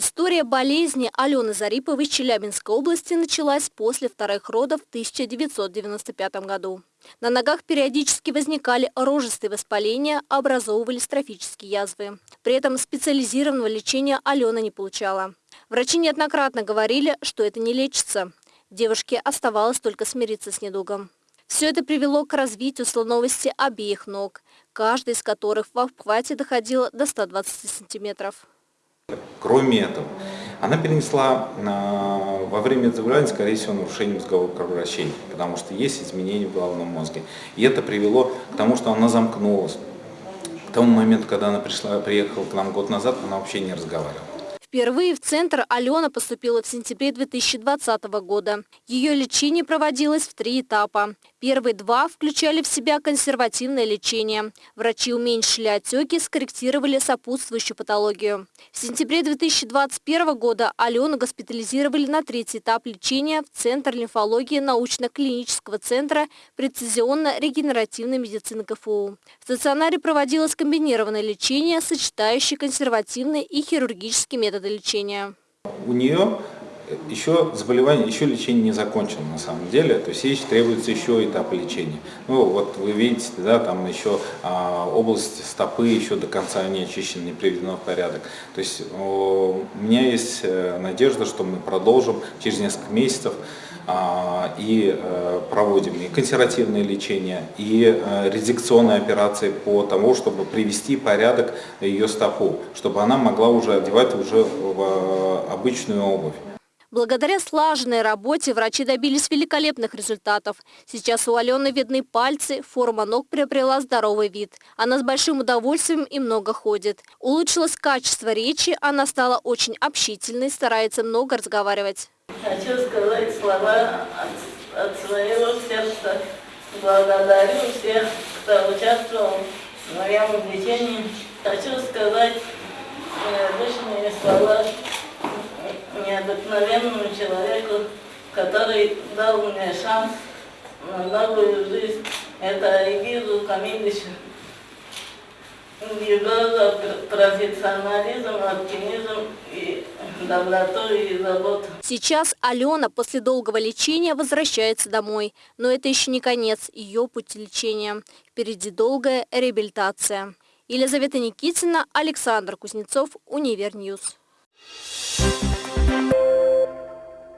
История болезни Алены Зариповой из Челябинской области началась после вторых родов в 1995 году. На ногах периодически возникали рожистые воспаления, образовывались трофические язвы. При этом специализированного лечения Алена не получала. Врачи неоднократно говорили, что это не лечится. Девушке оставалось только смириться с недугом. Все это привело к развитию слоновости обеих ног, каждая из которых в обхвате доходила до 120 сантиметров. Кроме этого, она перенесла а, во время заболевания, скорее всего, нарушение мозгового кровообращения, потому что есть изменения в головном мозге. И это привело к тому, что она замкнулась. К тому моменту, когда она пришла, приехала к нам год назад, она вообще не разговаривала. Впервые в центр Алена поступила в сентябре 2020 года. Ее лечение проводилось в три этапа. Первые два включали в себя консервативное лечение. Врачи уменьшили отеки, скорректировали сопутствующую патологию. В сентябре 2021 года Алену госпитализировали на третий этап лечения в Центр лимфологии научно-клинического центра прецизионно-регенеративной медицины КФУ. В стационаре проводилось комбинированное лечение, сочетающее консервативные и хирургические методы методы лечения? У нее еще заболевание, еще лечение не закончено на самом деле, то есть ей требуется еще этап лечения. Ну вот вы видите, да, там еще а, область стопы еще до конца не очищена, не приведена в порядок. То есть о, у меня есть э, надежда, что мы продолжим через несколько месяцев а, и а, проводим и консервативное лечение, и а, редикционные операции по тому, чтобы привести порядок ее стопу, чтобы она могла уже одевать уже в обычную обувь. Благодаря слаженной работе врачи добились великолепных результатов. Сейчас у Алены видны пальцы, форма ног приобрела здоровый вид. Она с большим удовольствием и много ходит. Улучшилось качество речи, она стала очень общительной, старается много разговаривать. Хочу сказать слова от, от своего сердца. Благодарю всех, кто участвовал в моем лечении. Хочу сказать необычные слова необыкновенному человеку, который дал мне шанс на новую жизнь. Это Айгизу Камиловичу. Его профессионализм, оптимизм и доброту и заботу. Сейчас Алена после долгого лечения возвращается домой. Но это еще не конец ее пути лечения. Впереди долгая реабилитация. Елизавета Никитина, Александр Кузнецов, Univer News. Thank you.